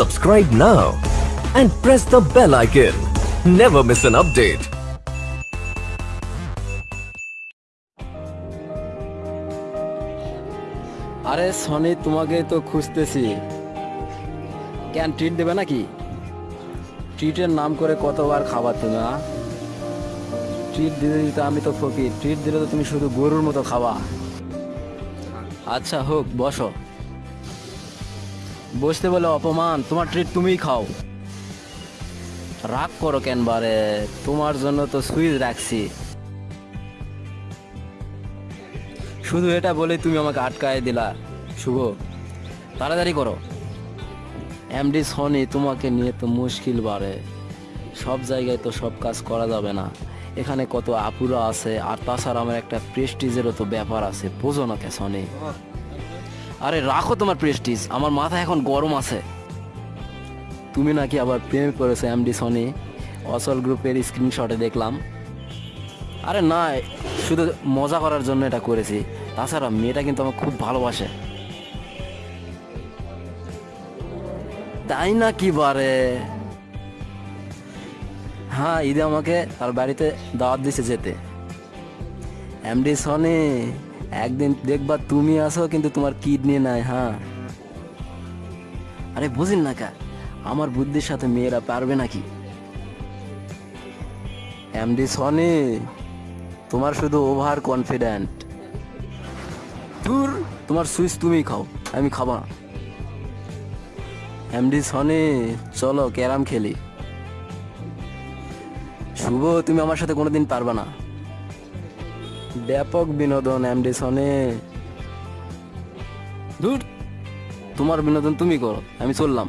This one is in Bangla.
Subscribe now and press the bell icon. Never miss an update. আরে সনি, তোমাকে তো খুঁজতেছি কেন ট্রিট দেবে নাকি ট্রিটের নাম করে কতবার খাবার আ? ট্রিট দিতে দিতে আমি তো ফকির ট্রিট দিলে তো তুমি শুধু গরুর মতো খাওয়া আচ্ছা হোক, বসো বসতে বলে অপমান, তোমার ট্রিট তুমিই খাও। রাগ করো কেন বারে? তোমার জন্য তো সুইচ রাখছি। শুধু এটা বলে তুমি আমাকে আটকায় দিলা, শুভ। তাড়াতাড়ি করো। এমডি সনি তোমাকে নিয়ে তো মুশকিল বাড়ে সব জায়গায় তো সব কাজ করা যাবে না। এখানে কত আপুরা আছে, আর তাছাড়া আমার একটা প্রেস্টিজেরও তো ব্যাপার আছে। বোঝো না কে সনি। আরে রাখো তোমার প্রেস্টিজ আমার মাথা এখন গরম আছে। তুমি নাকি আবার প্রেম করেছ এমডি সনি অসল গ্রুপের স্ক্রিনশটে দেখলাম। আরে না, শুধু মজা করার জন্য এটা করেছি, তাছাড়া মেয়েটা কিন্তু আমার খুব ভালোবাসে। তাই না কি বারে? হ্যাঁ ঈদে আমাকে তার বাড়িতে দাওয়াত দিছে যেতে। এমডি সনি একদিন দেখবা তুমি আসো, কিন্তু তোমার কিডনি নাই হ্যাঁ। আরে বুঝিন না কা, আমার বুদ্ধির সাথে মেয়েরা পারবে নাকি? এমডি সনি, তোমার শুধু ওভার কনফিডেন্ট দূর তোমার সুইচ তুমি খাও, আমি খাব না। এমডি সনি, চলো ক্যারাম খেলি। শুভ, তুমি আমার সাথে কোনোদিন পারবে না। ব্যাপক বিনোদন এমডি সনি দূর তোমার বিনোদন তুমি করো আমি চললাম।